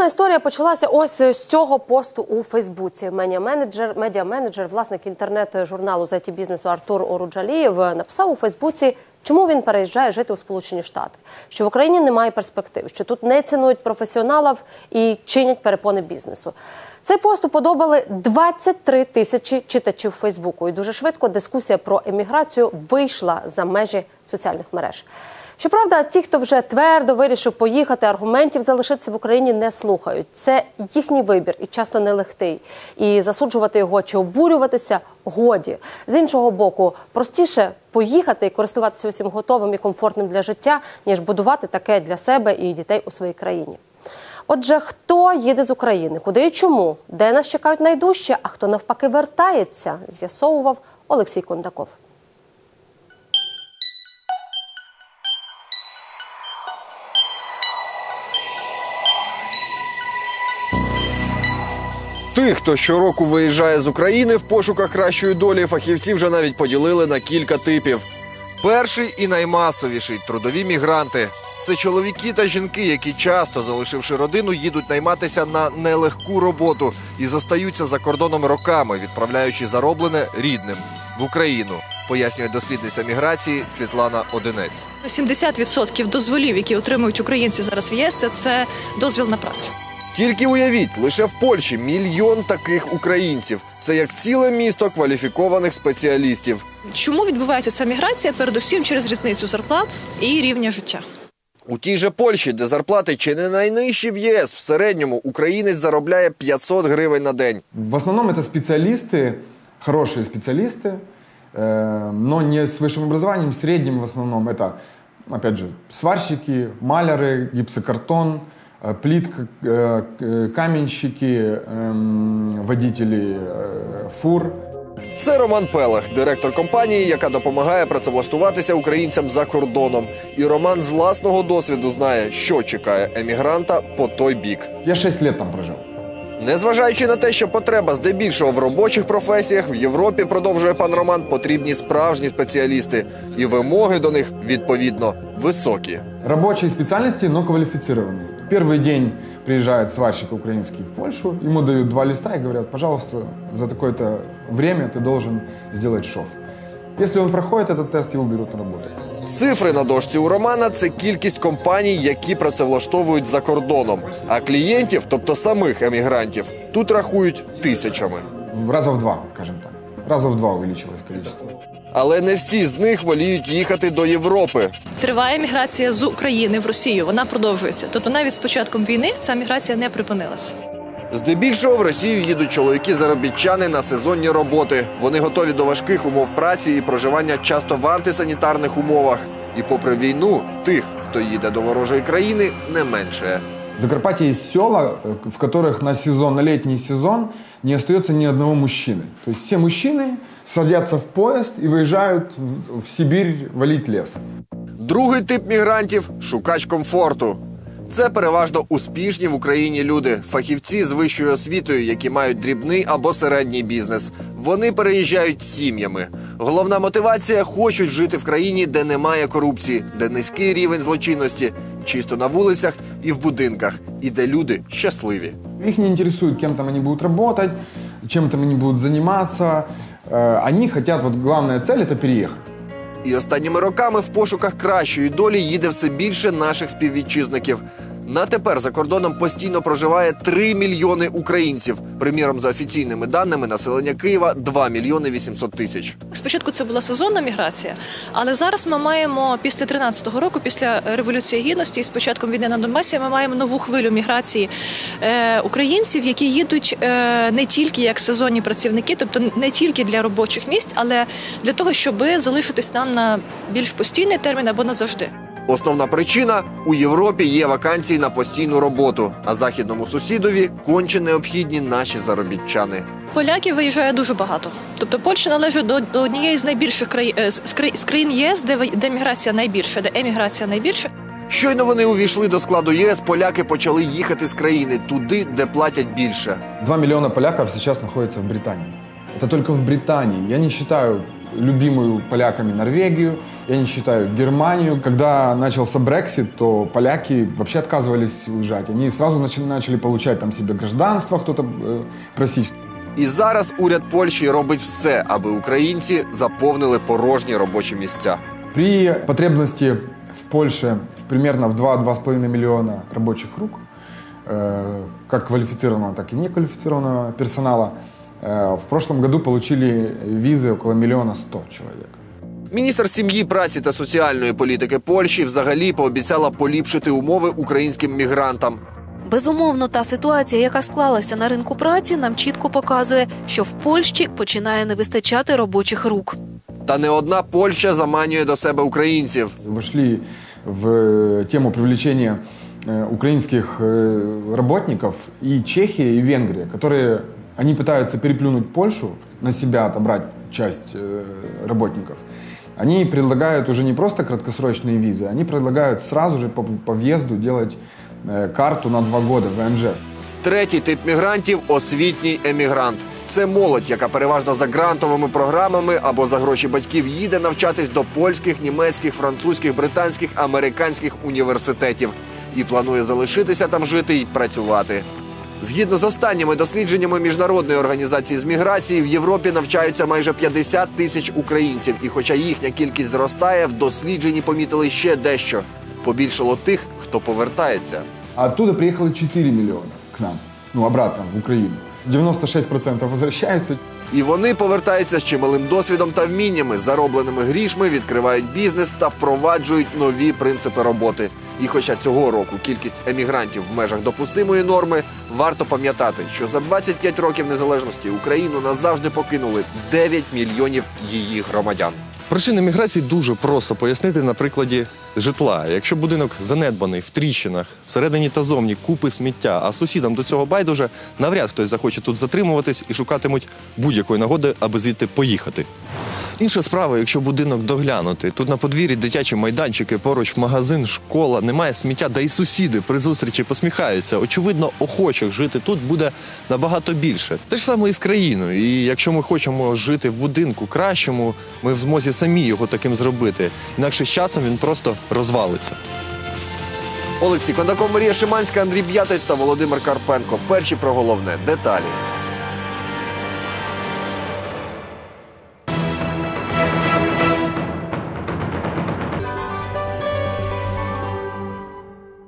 Наступна історія почалася ось з цього посту у Фейсбуці. Медіа-менеджер, медіа-менеджер, власник інтернет-журналу з it бізнесу Артур Оруджалієв написав у Фейсбуці, чому він переїжджає жити у Сполучені Штати, що в Україні немає перспектив, що тут не цінують професіоналів і чинять перепони бізнесу. Цей пост уподобали 23 тисячі читачів Фейсбуку, і дуже швидко дискусія про еміграцію вийшла за межі соціальних мереж. Щоправда, ті, хто вже твердо вирішив поїхати, аргументів залишитися в Україні не слухають. Це їхній вибір і часто нелегкий. І засуджувати його чи обурюватися годі. З іншого боку, простіше поїхати і користуватися усім готовим і комфортним для життя, ніж будувати таке для себе і дітей у своїй країні. Отже, хто їде з України, куди і чому, де нас чекають найдужче, а хто навпаки вертається, з'ясовував Олексій Кондаков. Тих, хто щороку виїжджає з України в пошуках кращої долі, фахівці вже навіть поділили на кілька типів. Перший і наймасовіший трудові мігранти. Це чоловіки та жінки, які часто, залишивши родину, їдуть найматися на нелегку роботу і зостаються за кордоном роками, відправляючи зароблене рідним в Україну. Пояснює дослідниця міграції Світлана Одинець. 70% дозволів, які отримують українці зараз в ЄС, це, дозвіл на працю. Тільки уявіть, лише в Польщі мільйон таких українців. Це як ціле місто кваліфікованих спеціалістів. Чому відбувається ця міграція? Передусім через різницю зарплат і рівня життя. У тій же Польщі, де зарплати чи не найнижчі в ЄС, в середньому українець заробляє 500 гривень на день. В основном это специалисты, хорошие специалисты, э, но не с высшим образованием, средним в основном. Это, опять же, сварщики, маляры, гипсокартон, э, плитка, э, к- каменщики, эм, водители э, фур. Це Роман Пелех, директор компанії, яка допомагає працевлаштуватися українцям за кордоном. І Роман з власного досвіду знає, що чекає емігранта по той бік. Я 6 лет там прожил. Незважаючи на те, що потреба здебільшого в робочих професіях в Європі, продовжує пан Роман, потрібні справжні спеціалісти, і вимоги до них відповідно високі. Рабочие специальности, но квалифицированные. Первый день приезжает сварщик украинский в Польшу, ему дают два листа и говорят, пожалуйста, за такое-то время ты должен сделать шов. Если он проходит этот тест, его берут на работу. Цифри на дошці у Романа це кількість компаній, які працевлаштовують за кордоном. А клієнтів, тобто самих емігрантів, тут рахують тисячами. В раза в два, скажем так. Раза в два увеличилось количество. Але не всі з них воліють їхати до Європи. Триває міграція з України в Росію. Вона продовжується. Тобто навіть з початком війни ця міграція не припинилася. Здебільшого в Росію їдуть чоловіки-заробітчани на сезонні роботи. Вони готові до важких умов праці і проживання часто в антисанітарних умовах. І попри війну, тих, хто їде до ворожої країни, не менше. В Закарпатье есть села, э, в которых на сезон, на летний сезон не остается ни одного мужчины. То есть все мужчины садятся в поезд и выезжают в, в Сибирь валить лес. Другий тип мігрантів шукач комфорту. Це переважно успішні в Україні люди, фахівці з вищою освітою, які мають дрібний або середній бізнес. Вони переїжджають сім'ями. Головна мотивація хочуть жити в країні, де немає корупції, де низький рівень злочинності, чисто на вулицях і в будинках, і де люди щасливі. Їх не интересует, ким там вони будуть працювати, чим там вони будуть займатися. Вони хочуть, от головна ціль – це переїхати. І останніми роками в пошуках кращої долі їде все більше наших співвітчизників. На тепер за кордоном постійно проживає 3 мільйони українців. Приміром, за офіційними даними, населення Києва 2 мільйони 800 тисяч. Спочатку це була сезонна міграція, але зараз ми маємо після 13-го року, після революції гідності і з початком війни на Донбасі, ми маємо нову хвилю міграції е, українців, які їдуть е, не тільки як сезонні працівники, тобто не тільки для робочих місць, але для того, щоб залишитись нам на більш постійний термін або назавжди. Основна причина у Європі є вакансії на постійну роботу, а західному сусідові конче необхідні наші заробітчани. Поляків виїжджає дуже багато. Тобто Польща належить до, до однієї з найбільших країн з, кра- з країн єС, де, ви- де міграція найбільша, де еміграція найбільша. Щойно вони увійшли до складу ЄС, поляки почали їхати з країни туди, де платять більше. Два миллиона поляков сейчас находятся в Британии. Это только в Британии. Я не считаю любимую поляками Норвегию, я не считаю Германию. Когда начался Брексит, то поляки вообще отказывались уезжать. Они сразу начали, начали получать там себе гражданство, кто-то э, просить. І зараз уряд Польщі робить все, аби українці заповнили порожні робочі місця. При потребности в Польше в примерно в 2-2,5 миллиона рабочих рук, э, как квалифицированного, так и неквалифицированного персонала, э, в прошлом году получили визы около миллиона сто человек. Міністр сім'ї, праці та соціальної політики Польщі взагалі пообіцяла поліпшити умови українським мігрантам. Безумовно, та ситуація, яка склалася на ринку праці, нам чітко показує, що в Польщі починає не вистачати робочих рук. Та не одна Польща заманює до себе українців. Вошли в тему привлечения э, украинских э, работников и Чехия, и Венгрия, которые они пытаются переплюнуть Польшу, на себя отобрать часть э, работников. Они предлагают уже не просто краткосрочные визы, они предлагают сразу же по, по въезду делать э, карту на два года ВНЖ. Третій тип мігрантів освітній емігрант. Це молодь, яка переважно за грантовими програмами або за гроші батьків їде навчатись до польських, німецьких, французьких, британських, американських університетів і планує залишитися там жити і працювати. Згідно з останніми дослідженнями міжнародної організації з міграції, в Європі навчаються майже 50 тисяч українців. І хоча їхня кількість зростає, в дослідженні помітили ще дещо. Побільшало тих, хто повертається. А оттуда приїхали 4 мільйони к нам, ну обратно в Украину. 96% возвращаются, І вони повертаються з чималим досвідом та вміннями, заробленими грішми, відкривають бізнес та впроваджують нові принципи роботи. І хоча цього року кількість емігрантів в межах допустимої норми, варто пам'ятати, що за 25 років незалежності Україну назавжди покинули 9 мільйонів її громадян. Причини міграції дуже просто пояснити на прикладі житла. Якщо будинок занедбаний в тріщинах, всередині та зовні купи сміття, а сусідам до цього байдуже, навряд хтось захоче тут затримуватись і шукатимуть будь-якої нагоди, аби звідти поїхати. Інша справа, якщо будинок доглянути. Тут на подвір'ї дитячі майданчики, поруч магазин, школа, немає сміття, да і сусіди при зустрічі посміхаються. Очевидно, охочих жити тут буде набагато більше. Те ж саме і з країною. І якщо ми хочемо жити в будинку кращому, ми в змозі самі його таким зробити. Інакше з часом він просто розвалиться. Олексій Кондаков, Марія Шиманська, Андрій Б'ятець та Володимир Карпенко. Перші про головне деталі.